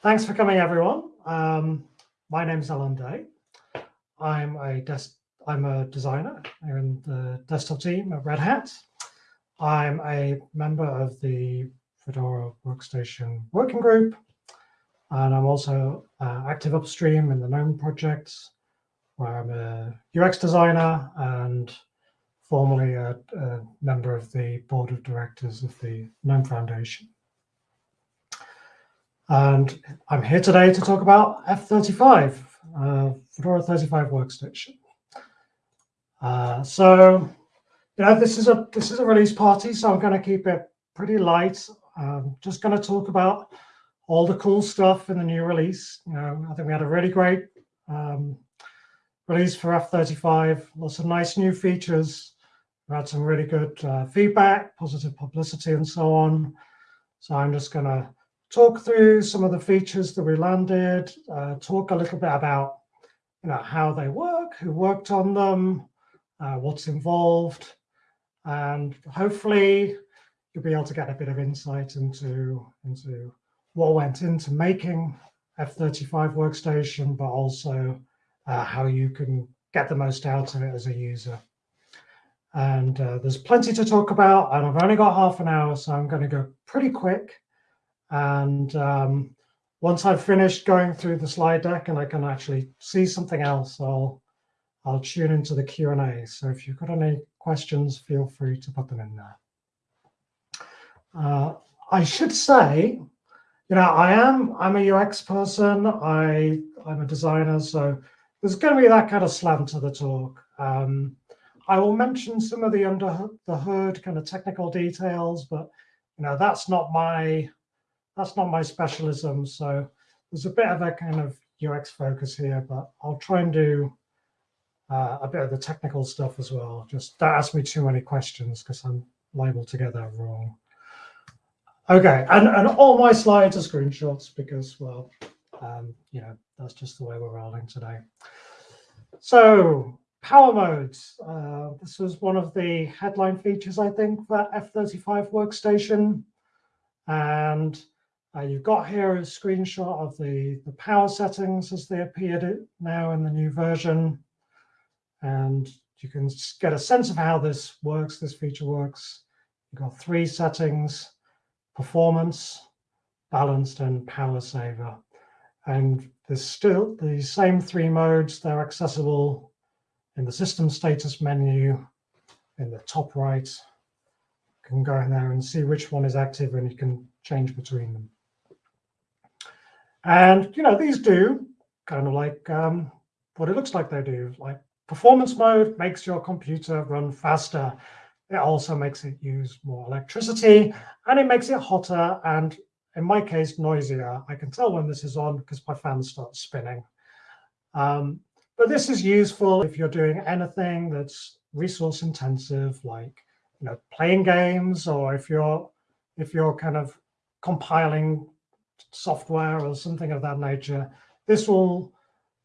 Thanks for coming, everyone. Um, my name's Allan Day. I'm a desk I'm a designer in the desktop team at Red Hat. I'm a member of the Fedora Workstation Working Group, and I'm also uh, active upstream in the GNOME projects, where I'm a UX designer and formerly a, a member of the board of directors of the GNOME Foundation. And I'm here today to talk about F35, uh, Fedora 35 workstation. Uh, so, you know, this is a this is a release party, so I'm going to keep it pretty light. I'm just going to talk about all the cool stuff in the new release. You know, I think we had a really great um, release for F35, lots of nice new features. We had some really good uh, feedback, positive publicity, and so on. So I'm just going to talk through some of the features that we landed, uh, talk a little bit about you know, how they work, who worked on them, uh, what's involved, and hopefully you'll be able to get a bit of insight into, into what went into making F35 workstation, but also uh, how you can get the most out of it as a user. And uh, there's plenty to talk about, and I've only got half an hour, so I'm going to go pretty quick. And um, once I've finished going through the slide deck and I can actually see something else, I'll I'll tune into the Q&A. So if you've got any questions, feel free to put them in there. Uh, I should say, you know, I am I'm a UX person. I I'm a designer, so there's going to be that kind of slant to the talk. Um, I will mention some of the under the hood kind of technical details, but you know that's not my that's not my specialism. So there's a bit of a kind of UX focus here, but I'll try and do uh, a bit of the technical stuff as well. Just don't ask me too many questions because I'm liable to get that wrong. Okay, and, and all my slides are screenshots because, well, um, you know, that's just the way we're rolling today. So power modes. Uh, this was one of the headline features, I think, for F35 workstation. And uh, you've got here a screenshot of the, the power settings as they appeared now in the new version. And you can get a sense of how this works, this feature works. You've got three settings, performance, balanced, and power saver. And there's still the same three modes. They're accessible in the system status menu in the top right. You can go in there and see which one is active and you can change between them. And, you know, these do kind of like um, what it looks like they do. Like performance mode makes your computer run faster. It also makes it use more electricity and it makes it hotter and in my case, noisier. I can tell when this is on because my fan starts spinning. Um, but this is useful if you're doing anything that's resource intensive, like you know, playing games, or if you're if you're kind of compiling software or something of that nature, this will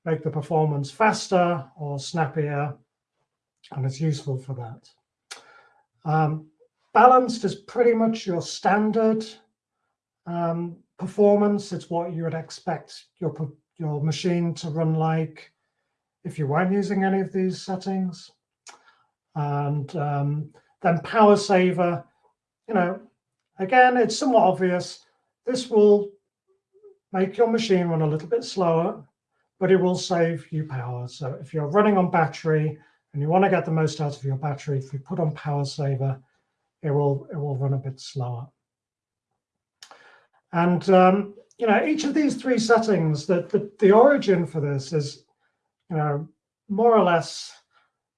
make the performance faster or snappier, and it's useful for that. Um, balanced is pretty much your standard um, performance. It's what you would expect your, your machine to run like if you weren't using any of these settings. And um, then power saver, you know, again, it's somewhat obvious. This will make your machine run a little bit slower, but it will save you power. So if you're running on battery and you want to get the most out of your battery, if you put on power saver, it will, it will run a bit slower. And um, you know, each of these three settings, the, the, the origin for this is, you know, more or less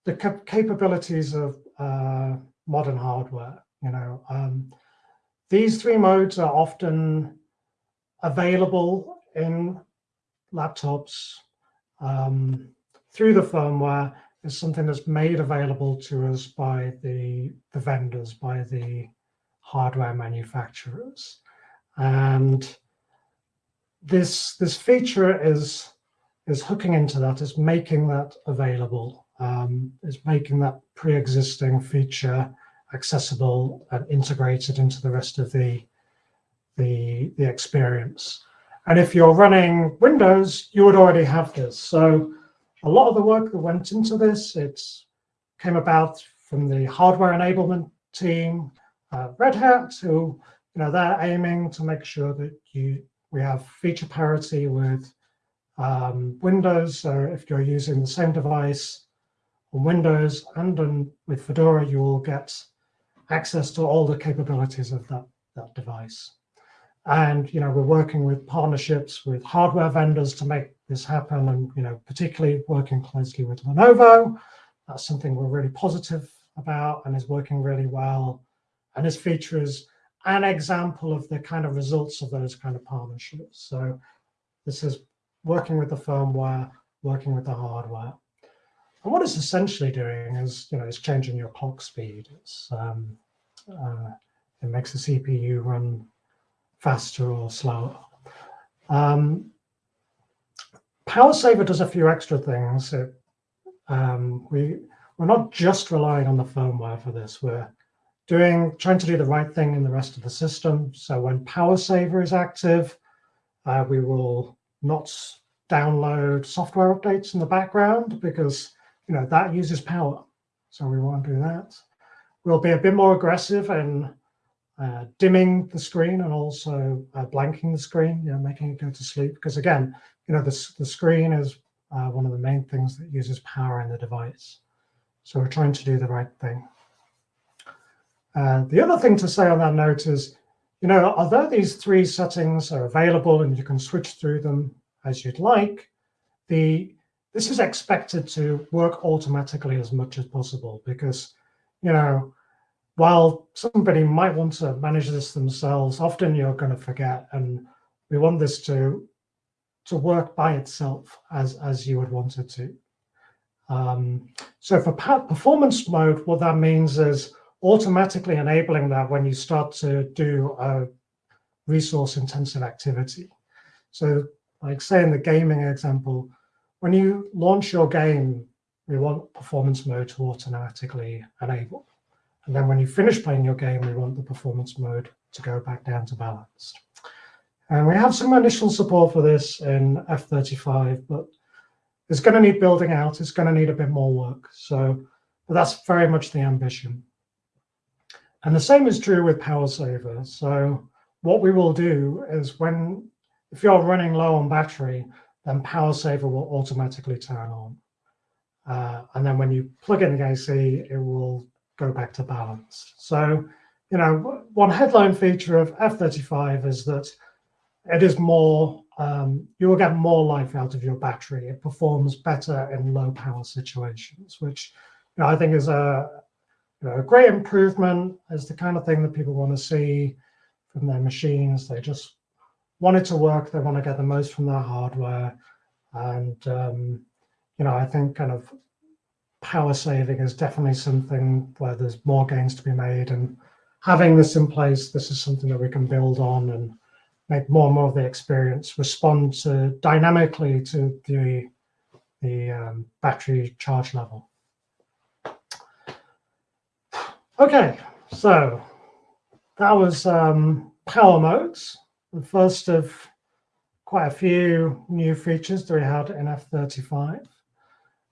the cap capabilities of uh, modern hardware. You know, um, these three modes are often available in laptops um, through the firmware is something that's made available to us by the, the vendors, by the hardware manufacturers. And this, this feature is, is hooking into that, is making that available, um, is making that pre-existing feature accessible and integrated into the rest of the, the, the experience. And if you're running Windows, you would already have this. So a lot of the work that went into this, it came about from the hardware enablement team, uh, Red Hat, who, you know, they're aiming to make sure that you we have feature parity with um, Windows. So if you're using the same device on Windows and on, with Fedora, you will get access to all the capabilities of that, that device. And you know, we're working with partnerships with hardware vendors to make this happen, and you know, particularly working closely with Lenovo. That's something we're really positive about and is working really well. And this feature is an example of the kind of results of those kind of partnerships. So this is working with the firmware, working with the hardware. And what it's essentially doing is, you know, it's changing your clock speed. It's, um, uh, it makes the CPU run faster or slower. Um, PowerSaver does a few extra things. It, um, we, we're not just relying on the firmware for this. We're doing trying to do the right thing in the rest of the system. So when PowerSaver is active, uh, we will not download software updates in the background because you know that uses power. So we won't do that. We'll be a bit more aggressive in uh, dimming the screen and also uh, blanking the screen, you know, making it go to sleep. Because again, you know, the, the screen is uh, one of the main things that uses power in the device. So we're trying to do the right thing. Uh, the other thing to say on that note is, you know, although these three settings are available and you can switch through them as you'd like, the this is expected to work automatically as much as possible because, you know, while somebody might want to manage this themselves, often you're going to forget. And we want this to to work by itself as, as you would want it to. Um, so for performance mode, what that means is automatically enabling that when you start to do a resource intensive activity. So like say in the gaming example, when you launch your game, we want performance mode to automatically enable. And then when you finish playing your game, we want the performance mode to go back down to balanced. And we have some initial support for this in F35, but it's going to need building out. It's going to need a bit more work. So but that's very much the ambition. And the same is true with PowerSaver. So what we will do is when, if you're running low on battery, then PowerSaver will automatically turn on. Uh, and then when you plug in the AC, it will go back to balance. So, you know, one headline feature of F35 is that it is more, um, you will get more life out of your battery. It performs better in low power situations, which you know, I think is a, you know, a great improvement, is the kind of thing that people want to see from their machines. They just want it to work. They want to get the most from their hardware. And, um, you know, I think kind of power saving is definitely something where there's more gains to be made. And having this in place, this is something that we can build on and make more and more of the experience respond to dynamically to the, the um, battery charge level. Okay, so that was um, power modes, the first of quite a few new features that we had in F35.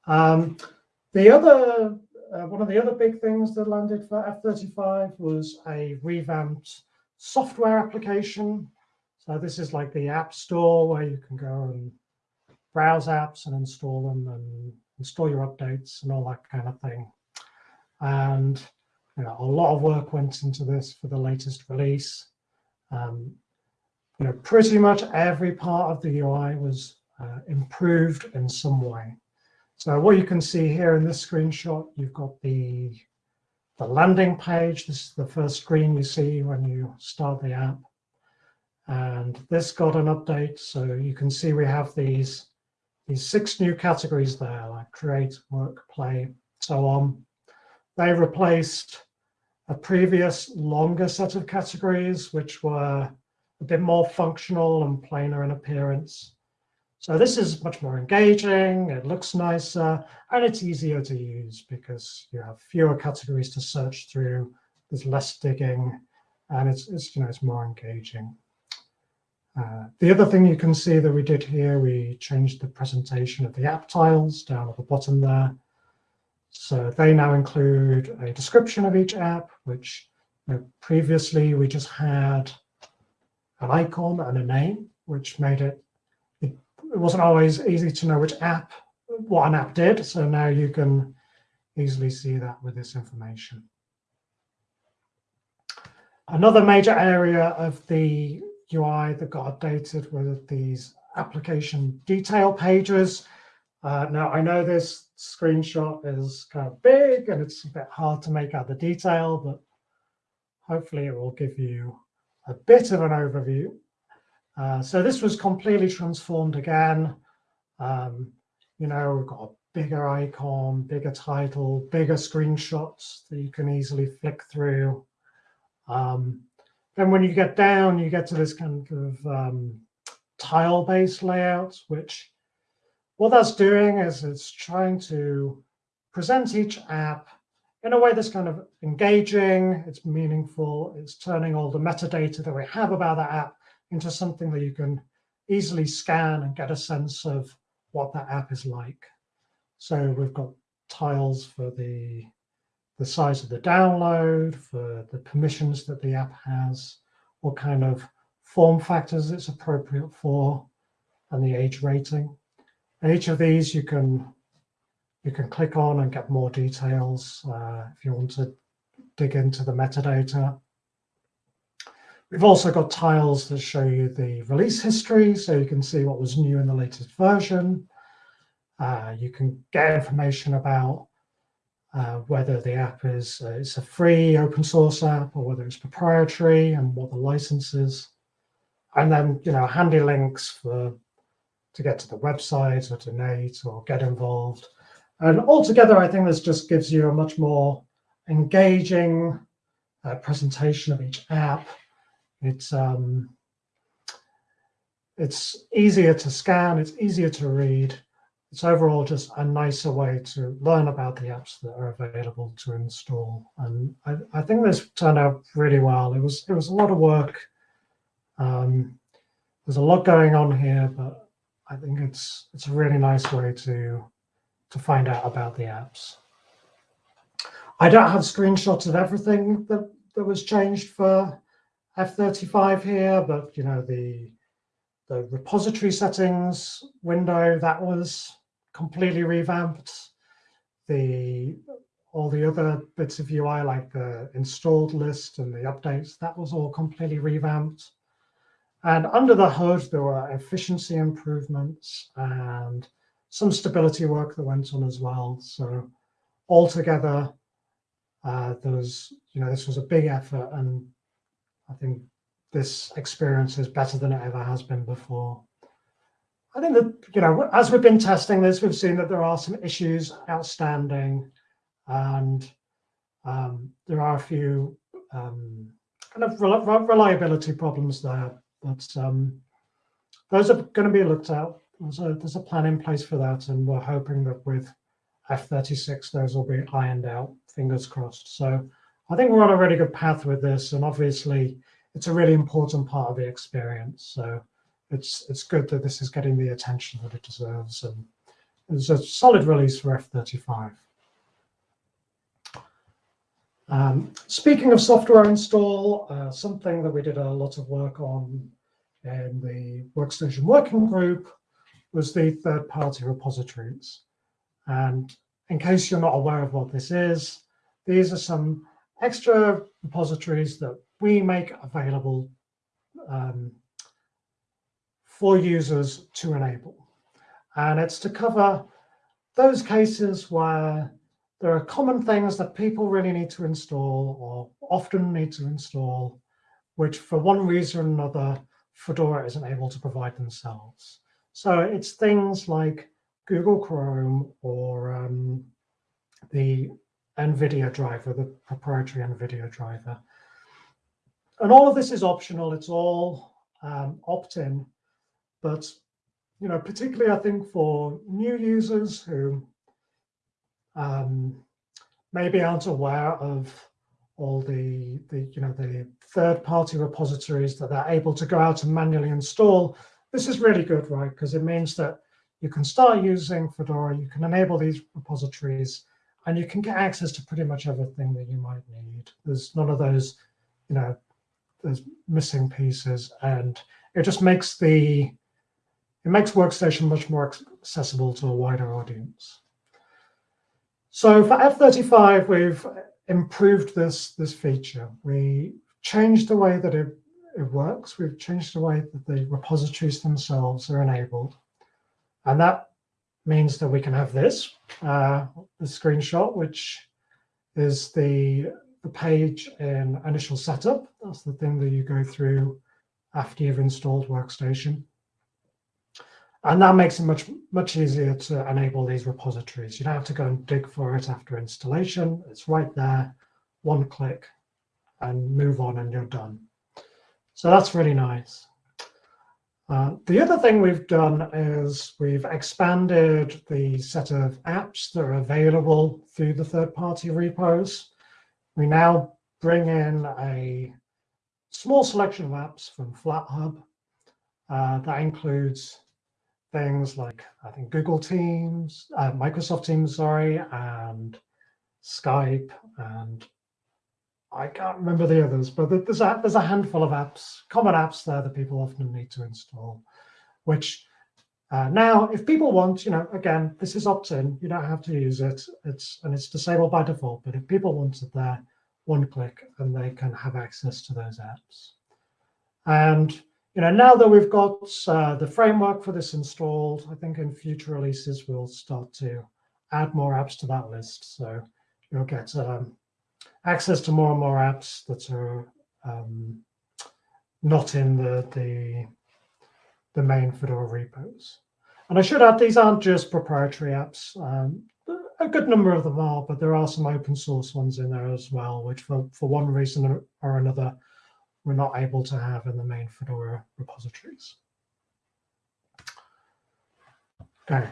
Um, the other, uh, one of the other big things that landed for F35 was a revamped software application so this is like the App Store where you can go and browse apps and install them and install your updates and all that kind of thing. And you know, a lot of work went into this for the latest release. Um, you know, pretty much every part of the UI was uh, improved in some way. So what you can see here in this screenshot, you've got the, the landing page. This is the first screen you see when you start the app. And this got an update. So you can see we have these, these six new categories there, like create, work, play, so on. They replaced a previous longer set of categories, which were a bit more functional and plainer in appearance. So this is much more engaging, it looks nicer, and it's easier to use because you have fewer categories to search through, there's less digging, and it's, it's you know, it's more engaging. Uh, the other thing you can see that we did here, we changed the presentation of the app tiles down at the bottom there. So they now include a description of each app, which you know, previously we just had an icon and a name, which made it, it, wasn't always easy to know which app, what an app did. So now you can easily see that with this information. Another major area of the UI that got updated were these application detail pages. Uh, now, I know this screenshot is kind of big and it's a bit hard to make out the detail, but hopefully it will give you a bit of an overview. Uh, so this was completely transformed again. Um, you know, we've got a bigger icon, bigger title, bigger screenshots that you can easily flick through. Um, then when you get down, you get to this kind of um, tile-based layout, which what that's doing is it's trying to present each app in a way that's kind of engaging, it's meaningful, it's turning all the metadata that we have about that app into something that you can easily scan and get a sense of what that app is like. So we've got tiles for the the size of the download, for the permissions that the app has, what kind of form factors it's appropriate for, and the age rating. And each of these you can you can click on and get more details uh, if you want to dig into the metadata. We've also got tiles that show you the release history, so you can see what was new in the latest version. Uh, you can get information about uh, whether the app is uh, it's a free open source app or whether it's proprietary and what the license is. And then, you know, handy links for to get to the website or donate or get involved. And altogether, I think this just gives you a much more engaging uh, presentation of each app. It's um, it's easier to scan, it's easier to read, it's overall just a nicer way to learn about the apps that are available to install. And I, I think this turned out really well. It was it was a lot of work. Um, there's a lot going on here, but I think it's it's a really nice way to to find out about the apps. I don't have screenshots of everything that, that was changed for F35 here, but you know the the repository settings window that was completely revamped. The all the other bits of UI, like the installed list and the updates, that was all completely revamped. And under the hood, there were efficiency improvements and some stability work that went on as well. So altogether, uh, there was, you know, this was a big effort, and I think this experience is better than it ever has been before. I think that, you know, as we've been testing this, we've seen that there are some issues outstanding and um, there are a few um, kind of reliability problems there, but um, those are going to be looked at. There's a, there's a plan in place for that, and we're hoping that with F36, those will be ironed out, fingers crossed. So I think we're on a really good path with this, and obviously it's a really important part of the experience. So it's it's good that this is getting the attention that it deserves. And it's a solid release for F35. Um, speaking of software install, uh, something that we did a lot of work on in the Workstation Working Group was the third-party repositories. And in case you're not aware of what this is, these are some extra repositories that we make available um, for users to enable. And it's to cover those cases where there are common things that people really need to install or often need to install, which for one reason or another, Fedora isn't able to provide themselves. So it's things like Google Chrome or um, the NVIDIA driver, the proprietary NVIDIA driver. And all of this is optional. It's all um, opt-in. But you know, particularly I think for new users who um, maybe aren't aware of all the, the you know the third-party repositories that they're able to go out and manually install. This is really good, right? Because it means that you can start using Fedora, you can enable these repositories, and you can get access to pretty much everything that you might need. There's none of those, you know, there's missing pieces, and it just makes the it makes Workstation much more accessible to a wider audience. So for F35, we've improved this, this feature. We changed the way that it, it works. We've changed the way that the repositories themselves are enabled. And that means that we can have this, uh, the screenshot, which is the, the page in initial setup. That's the thing that you go through after you've installed Workstation. And that makes it much, much easier to enable these repositories. You don't have to go and dig for it after installation. It's right there, one click, and move on and you're done. So that's really nice. Uh, the other thing we've done is we've expanded the set of apps that are available through the third-party repos. We now bring in a small selection of apps from FlatHub uh, that includes things like I think Google Teams, uh, Microsoft Teams, sorry, and Skype, and I can't remember the others, but there's a, there's a handful of apps, common apps there that people often need to install, which uh, now, if people want, you know, again, this is opt-in, you don't have to use it, it's and it's disabled by default, but if people want it there, one click and they can have access to those apps. And you know, now that we've got uh, the framework for this installed, I think in future releases, we'll start to add more apps to that list. So you'll get um, access to more and more apps that are um, not in the, the, the main Fedora repos. And I should add, these aren't just proprietary apps. Um, a good number of them are, but there are some open source ones in there as well, which for, for one reason or another we're not able to have in the main Fedora repositories. Okay,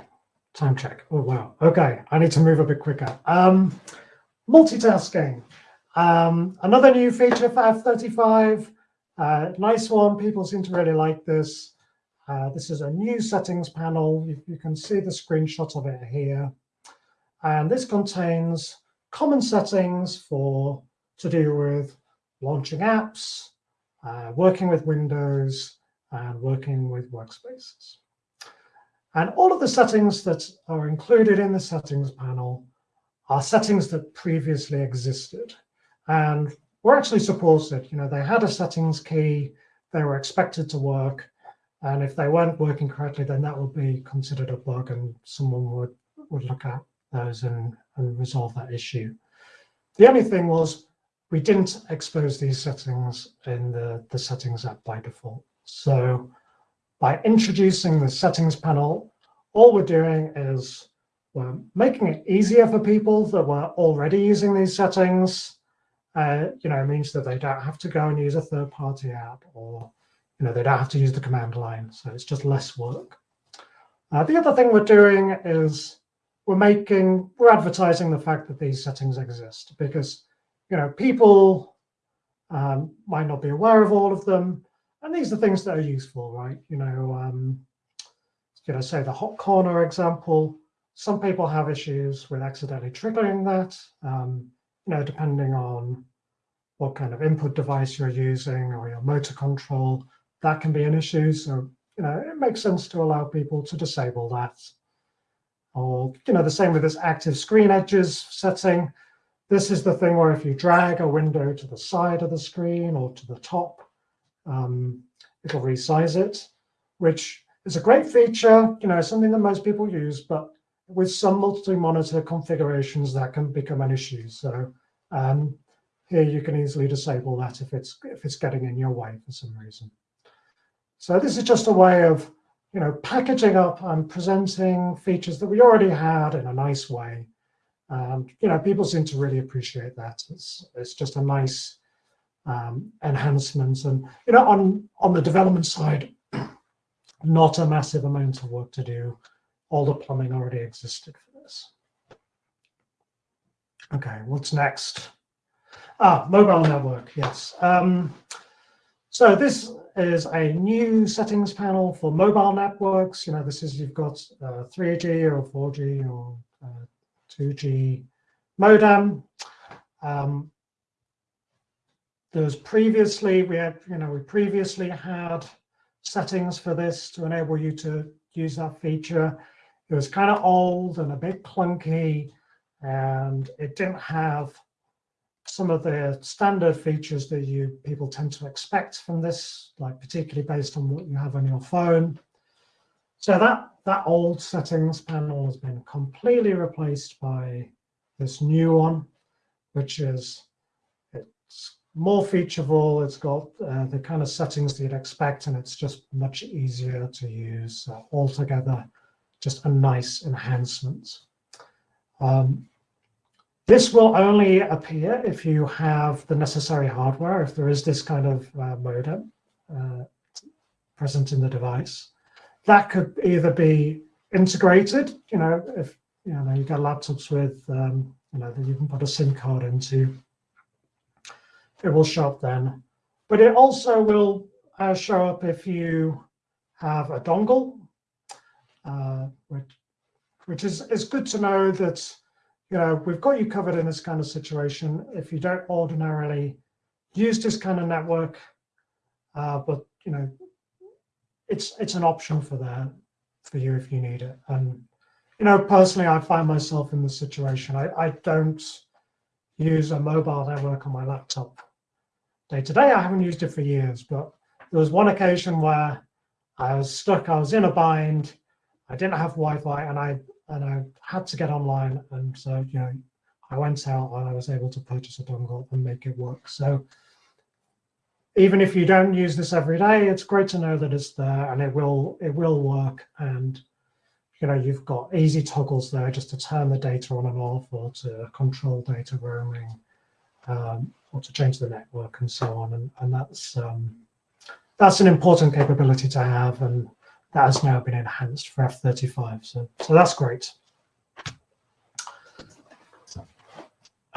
time check. Oh, wow. Okay, I need to move a bit quicker. Um, multitasking. Um, another new feature for F35. Uh, nice one. People seem to really like this. Uh, this is a new settings panel. You, you can see the screenshot of it here. And this contains common settings for to do with launching apps, uh, working with Windows, and working with workspaces. And all of the settings that are included in the settings panel are settings that previously existed and were actually supported. You know, they had a settings key, they were expected to work, and if they weren't working correctly, then that would be considered a bug and someone would, would look at those and, and resolve that issue. The only thing was we didn't expose these settings in the, the settings app by default. So by introducing the settings panel, all we're doing is we're making it easier for people that were already using these settings. Uh, you know, means that they don't have to go and use a third-party app or, you know, they don't have to use the command line. So it's just less work. Uh, the other thing we're doing is we're making, we're advertising the fact that these settings exist because you know, people um, might not be aware of all of them. And these are things that are useful, right? You know, um, you know, say the hot corner example, some people have issues with accidentally triggering that, um, you know, depending on what kind of input device you're using or your motor control, that can be an issue. So, you know, it makes sense to allow people to disable that. Or, you know, the same with this active screen edges setting. This is the thing where if you drag a window to the side of the screen or to the top, um, it'll resize it, which is a great feature, you know, something that most people use, but with some multi-monitor configurations, that can become an issue. So um, here you can easily disable that if it's if it's getting in your way for some reason. So this is just a way of, you know, packaging up and presenting features that we already had in a nice way um, you know, people seem to really appreciate that. It's, it's just a nice um, enhancement. And, you know, on, on the development side, not a massive amount of work to do. All the plumbing already existed for this. Okay, what's next? Ah, mobile network, yes. Um, so this is a new settings panel for mobile networks. You know, this is, you've got uh, 3G or 4G or uh, 2G modem. Um, there was previously, we had, you know, we previously had settings for this to enable you to use that feature. It was kind of old and a bit clunky and it didn't have some of the standard features that you people tend to expect from this, like particularly based on what you have on your phone. So that, that old settings panel has been completely replaced by this new one, which is it's more featureful. It's got uh, the kind of settings that you'd expect, and it's just much easier to use uh, altogether. Just a nice enhancement. Um, this will only appear if you have the necessary hardware, if there is this kind of uh, modem uh, present in the device. That could either be integrated, you know, if you know you got laptops with, um, you know, that you can put a SIM card into. It will show up then, but it also will uh, show up if you have a dongle, uh, which, which is, is good to know that you know, we've got you covered in this kind of situation. If you don't ordinarily use this kind of network, uh, but you know, it's it's an option for that for you if you need it. And you know, personally, I find myself in this situation. I, I don't use a mobile network on my laptop day to day. I haven't used it for years, but there was one occasion where I was stuck. I was in a bind. I didn't have Wi-Fi, and I and I had to get online. And so, you know, I went out and I was able to purchase a dongle and make it work. So even if you don't use this every day, it's great to know that it's there and it will it will work. And you know, you've got easy toggles there just to turn the data on and off or to control data roaming um, or to change the network and so on. And, and that's um, that's an important capability to have. And that has now been enhanced for F-35. So, so that's great.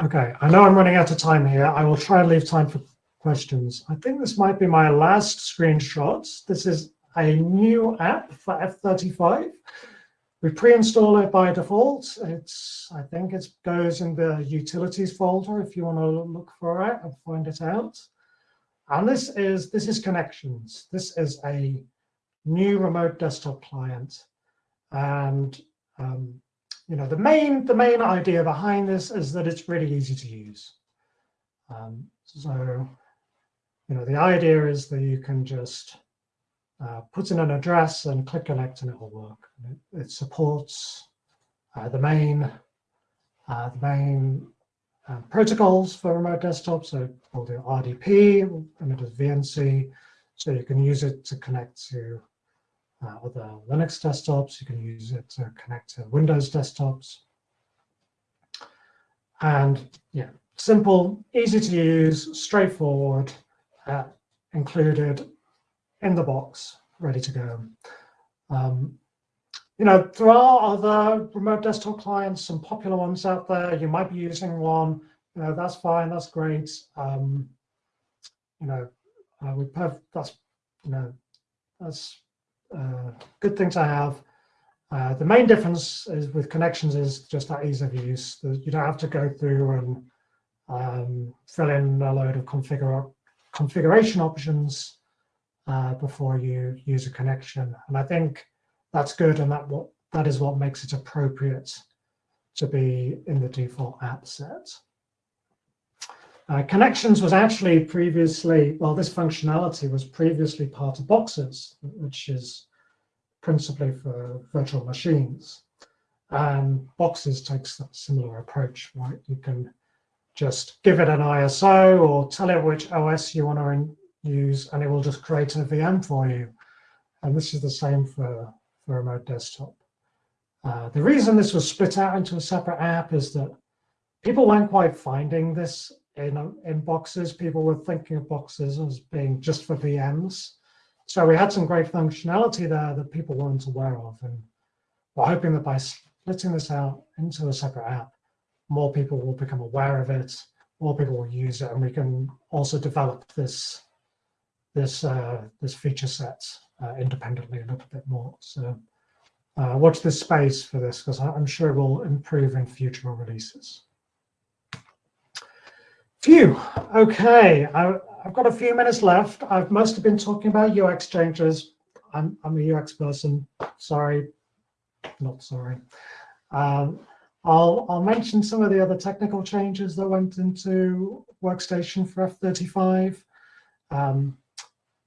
Okay, I know I'm running out of time here. I will try and leave time for questions. I think this might be my last screenshot. This is a new app for F-35. We pre-install it by default. It's, I think it goes in the utilities folder if you want to look for it and find it out. And this is, this is connections. This is a new remote desktop client. And um, you know, the main the main idea behind this is that it's really easy to use. Um, so, you know, the idea is that you can just uh, put in an address and click connect and it will work. It, it supports uh, the main uh, the main uh, protocols for remote desktop. So we'll do RDP and it is VNC. So you can use it to connect to uh, other Linux desktops. You can use it to connect to Windows desktops. And yeah, simple, easy to use, straightforward, uh, included in the box, ready to go. Um, you know, there are other remote desktop clients, some popular ones out there. You might be using one. You know, that's fine. That's great. Um, you know, uh, we have that's you know that's uh, good thing to have. Uh, the main difference is with connections is just that ease of use. You don't have to go through and um, fill in a load of configure, configuration options uh, before you use a connection. And I think that's good, and that what that is what makes it appropriate to be in the default app set. Uh, connections was actually previously, well, this functionality was previously part of Boxes, which is principally for virtual machines. And Boxes takes that similar approach, right? You can just give it an ISO or tell it which OS you want to use, and it will just create a VM for you. And this is the same for, for remote desktop. Uh, the reason this was split out into a separate app is that people weren't quite finding this in, in boxes. People were thinking of boxes as being just for VMs. So we had some great functionality there that people weren't aware of. And we're hoping that by splitting this out into a separate app, more people will become aware of it more people will use it, and we can also develop this this uh, this feature set uh, independently a little bit more. So uh, watch this space for this because I'm sure it will improve in future releases. Phew. Okay, I, have got a few minutes left. I've mostly been talking about UX changes. I'm, I'm a UX person. Sorry, not sorry. Um, I'll, I'll mention some of the other technical changes that went into Workstation for F35. Um,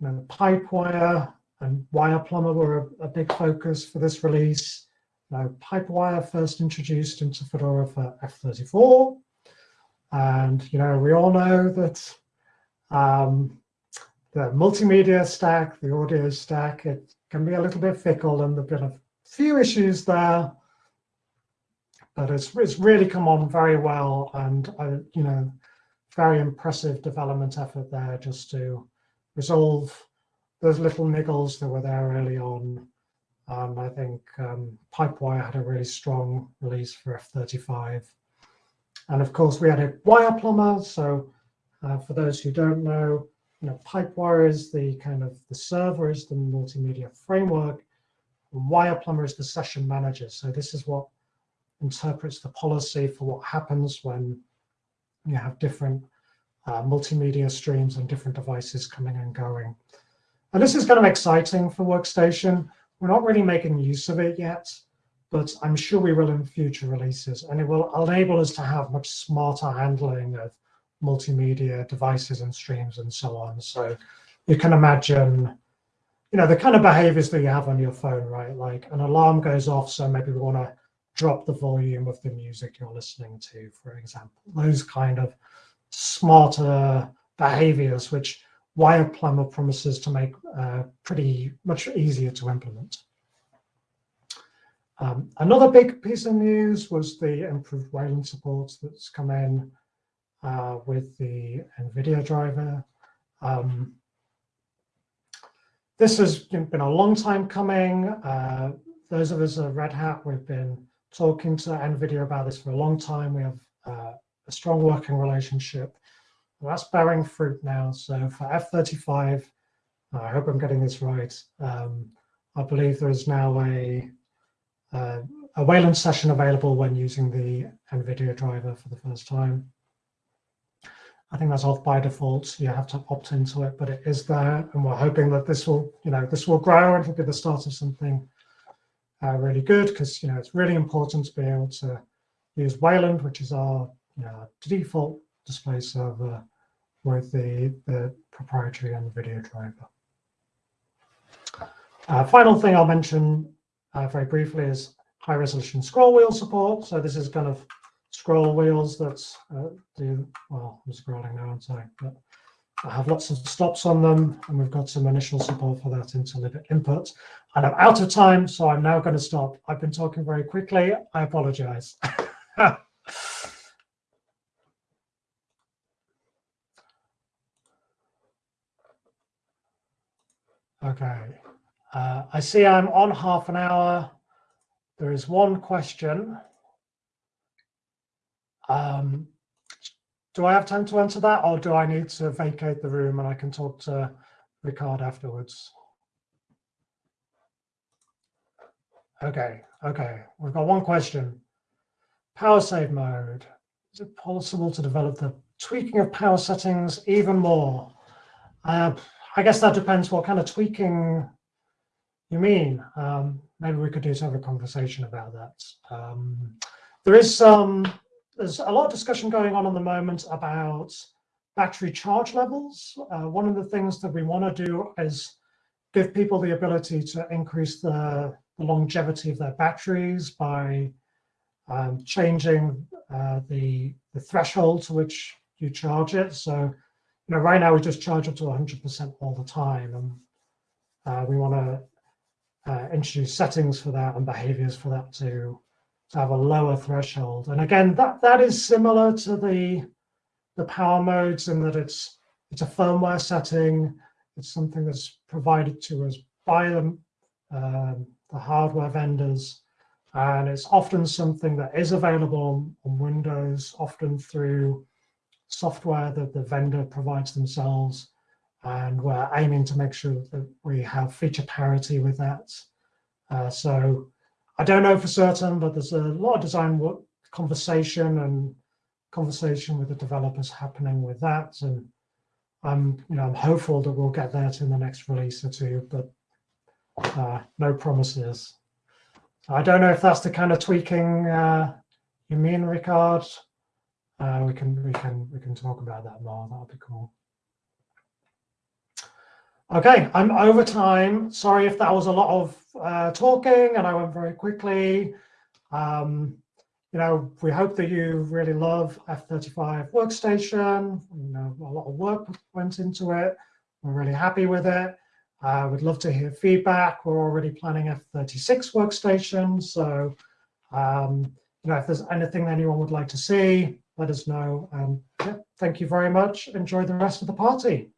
you know, Pipewire and WirePlumber were a, a, big focus for this release. Now, Pipewire first introduced into Fedora for F34. And, you know, we all know that um, the multimedia stack, the audio stack, it can be a little bit fickle and there've been a few issues there but it's, it's really come on very well and, uh, you know, very impressive development effort there just to resolve those little niggles that were there early on. Um, I think um, Pipewire had a really strong release for F35. And of course, we had a WirePlumber. So uh, for those who don't know, you know, Pipewire is the kind of the server is the multimedia framework. WirePlumber is the session manager. So this is what interprets the policy for what happens when you have different uh, multimedia streams and different devices coming and going. And this is kind of exciting for Workstation. We're not really making use of it yet, but I'm sure we will in future releases. And it will enable us to have much smarter handling of multimedia devices and streams and so on. So you can imagine, you know, the kind of behaviors that you have on your phone, right? Like an alarm goes off, so maybe we want to drop the volume of the music you're listening to, for example. Those kind of smarter behaviors, which WirePlumber promises to make uh, pretty much easier to implement. Um, another big piece of news was the improved Wayland support that's come in uh, with the NVIDIA driver. Um, this has been a long time coming. Uh, those of us at Red Hat, we've been talking to NVIDIA about this for a long time. We have uh, a strong working relationship. that's bearing fruit now. So for F-35, I hope I'm getting this right. Um, I believe there is now a, uh, a Wayland session available when using the NVIDIA driver for the first time. I think that's off by default. You have to opt into it, but it is there. And we're hoping that this will, you know, this will grow and it'll be the start of something uh, really good because you know it's really important to be able to use Wayland, which is our you know, default display server with the, the proprietary NVIDIA driver. Uh, final thing I'll mention very briefly is high resolution scroll wheel support. So this is kind of scroll wheels that uh, do, well, I'm scrolling now, I'm sorry, But I have lots of stops on them, and we've got some initial support for that into libinput. And I'm out of time, so I'm now going to stop. I've been talking very quickly. I apologize. okay. Uh, I see I'm on half an hour. There is one question. Um, do I have time to answer that or do I need to vacate the room and I can talk to Ricard afterwards? Okay, okay. We've got one question. Power save mode. Is it possible to develop the tweaking of power settings even more? Uh, I guess that depends what kind of tweaking you mean. Um, maybe we could do have a conversation about that. Um, there is some there's a lot of discussion going on at the moment about battery charge levels. Uh, one of the things that we want to do is give people the ability to increase the, the longevity of their batteries by um, changing uh, the, the threshold to which you charge it. So, you know, right now we just charge up to 100% all the time. And uh, we want to uh, introduce settings for that and behaviors for that to to have a lower threshold. And again, that, that is similar to the, the power modes in that it's, it's a firmware setting. It's something that's provided to us by them, um, the hardware vendors. And it's often something that is available on Windows, often through software that the vendor provides themselves. And we're aiming to make sure that we have feature parity with that. Uh, so I don't know for certain, but there's a lot of design work, conversation and conversation with the developers happening with that. And I'm, you know, I'm hopeful that we'll get that in the next release or two, but uh, no promises. I don't know if that's the kind of tweaking uh, you mean, Ricard. Uh, we can we can we can talk about that more. That'll be cool. Okay, I'm over time. Sorry if that was a lot of uh, talking and I went very quickly. Um, you know, we hope that you really love F35 Workstation. You know, a lot of work went into it. We're really happy with it. Uh, we'd love to hear feedback. We're already planning F36 Workstation. So, um, you know, if there's anything anyone would like to see, let us know. And yeah, thank you very much. Enjoy the rest of the party.